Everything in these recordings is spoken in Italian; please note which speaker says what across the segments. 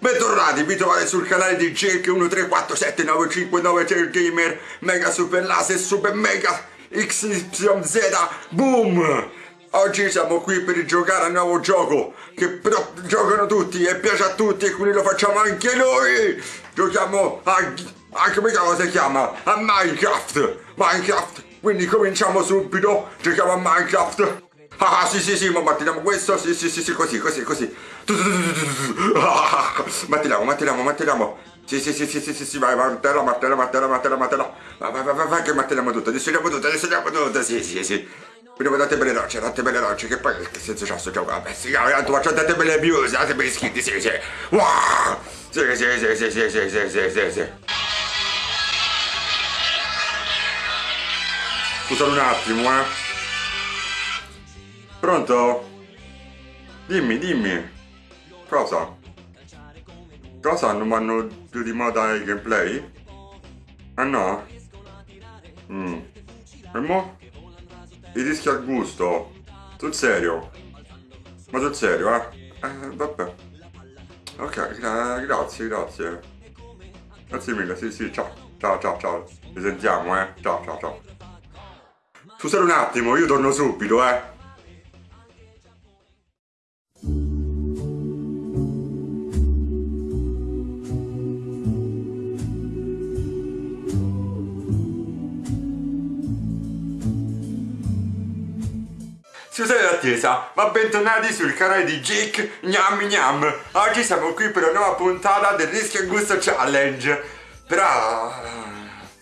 Speaker 1: Bentornati, vi trovate sul canale di Jake 1347959 Gamer Mega Super Laser Super Mega XYZ Boom! Oggi siamo qui per giocare al nuovo gioco che però giocano tutti e piace a tutti e quindi lo facciamo anche noi! Giochiamo a... a come si chiama? A Minecraft! Minecraft! Quindi cominciamo subito, giochiamo a Minecraft! Ah sì sì sì, ma battiamo questo, sì sì sì sì, così, così, così. Battiamo, battiamo, battiamo. Sì sì sì sì sì sì, sì vai, martella, martella, martella, martella, martella. Vai, vai, vai, vai, che martelliamo tutto, distruggiamo tutto, distruggiamo tutto, sì sì sì. Quindi date belle rocce, date belle rocce, che poi che senso c'ha sto gioco? Vabbè, sì, tanto faccio date belle views, date belle iscritti, sì sì. Wow! Sì sì sì sì sì sì sì sì sì sì. Scusate un attimo, eh. Pronto? Dimmi, dimmi. Cosa? Cosa non vanno più di moda i gameplay? Ah no? Mm. E mo? I rischi al gusto? Sul serio? Ma sul serio, eh? Eh, vabbè. Ok, gra grazie, grazie. Grazie mille, sì, sì, ciao. Ciao, ciao, ciao. Ci sentiamo, eh. Ciao, ciao, ciao. Scusate un attimo, io torno subito, eh. Scusate l'attesa, ma bentornati sul canale di Jake Gnam Gnam. Oggi siamo qui per una nuova puntata del Rischio e Gusto Challenge. Però...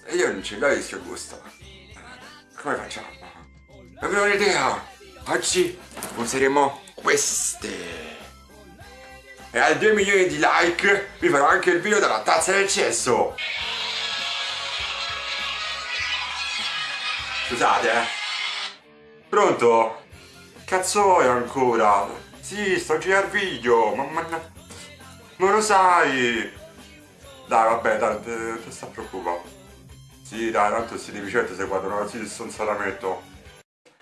Speaker 1: Eh, io non ce l'ho rischio e gusto. Come facciamo? Avevo un'idea. Oggi useremo queste. E a 2 milioni di like vi farò anche il video della tazza del cesso. Scusate eh. Pronto? Cazzo vuoi ancora? Sì, sto a girare video, ma, ma, ma lo sai! Dai, vabbè, dai, te, te sta preoccupando. Sì, dai, tanto si deficiente se guardano così di stronzatamente.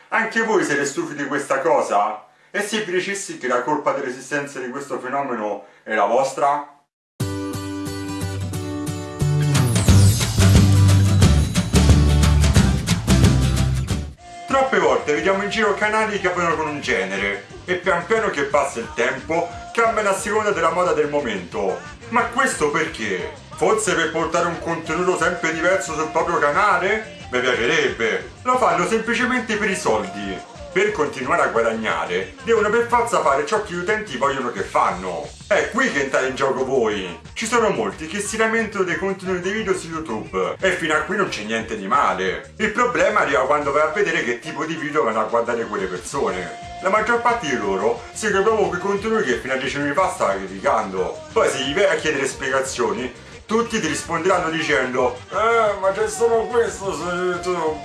Speaker 1: Anche voi siete stufi di questa cosa? E se vi dicessi che la colpa dell'esistenza di questo fenomeno è la vostra? Volte vediamo in giro canali che aprono con un genere e pian piano che passa il tempo cambiano a seconda della moda del momento. Ma questo perché? Forse per portare un contenuto sempre diverso sul proprio canale? Mi piacerebbe! Lo fanno semplicemente per i soldi per continuare a guadagnare devono per forza fare ciò che gli utenti vogliono che fanno. È qui che entrate in gioco voi. Ci sono molti che si lamentano dei contenuti dei video su YouTube e fino a qui non c'è niente di male. Il problema arriva quando vai a vedere che tipo di video vanno a guardare quelle persone. La maggior parte di loro segue proprio quei contenuti che fino a 10 minuti fa stava criticando. Poi se gli vai a chiedere spiegazioni, tutti ti risponderanno dicendo Eh, ma c'è solo questo su YouTube.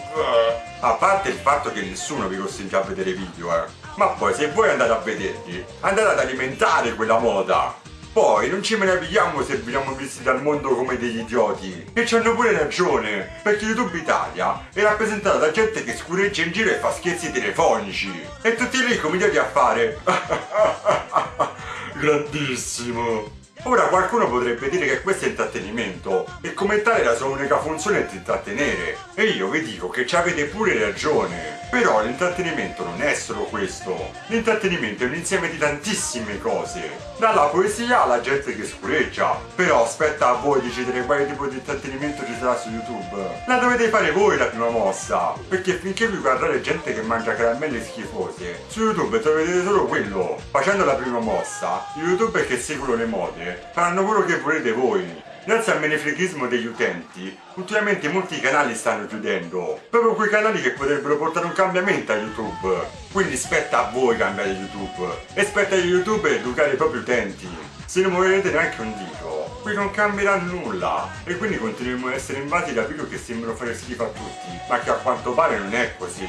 Speaker 1: A parte il fatto che nessuno vi costringe a vedere video, eh. Ma poi se voi andate a vederli, andate ad alimentare quella moda. Poi non ci meravigliamo se veniamo visti dal mondo come degli idioti. E ci hanno pure ragione, perché YouTube Italia è rappresentata da gente che scureggia in giro e fa scherzi telefonici. E tutti lì cominciati a fare... Grandissimo! Ora qualcuno potrebbe dire che questo è intrattenimento e commentare la sua unica funzione è di intrattenere. E io vi dico che ci avete pure ragione. Però l'intrattenimento non è solo questo. L'intrattenimento è un insieme di tantissime cose. Dalla poesia alla gente che scureggia. Però aspetta a voi decidere quale tipo di intrattenimento ci sarà su YouTube. La dovete fare voi la prima mossa. Perché finché vi guardate gente che mangia caramelle schifose, su YouTube troverete solo quello. Facendo la prima mossa, gli youtuber che seguono le mode faranno quello che volete voi. Grazie al menefreghismo degli utenti, ultimamente molti canali stanno chiudendo, proprio quei canali che potrebbero portare un cambiamento a YouTube. Quindi spetta a voi cambiare YouTube, e spetta agli youtuber educare i propri utenti. Se non muoverete neanche un dito, qui non cambierà nulla, e quindi continueremo ad essere invasi da video che sembrano fare schifo a tutti, ma che a quanto pare non è così.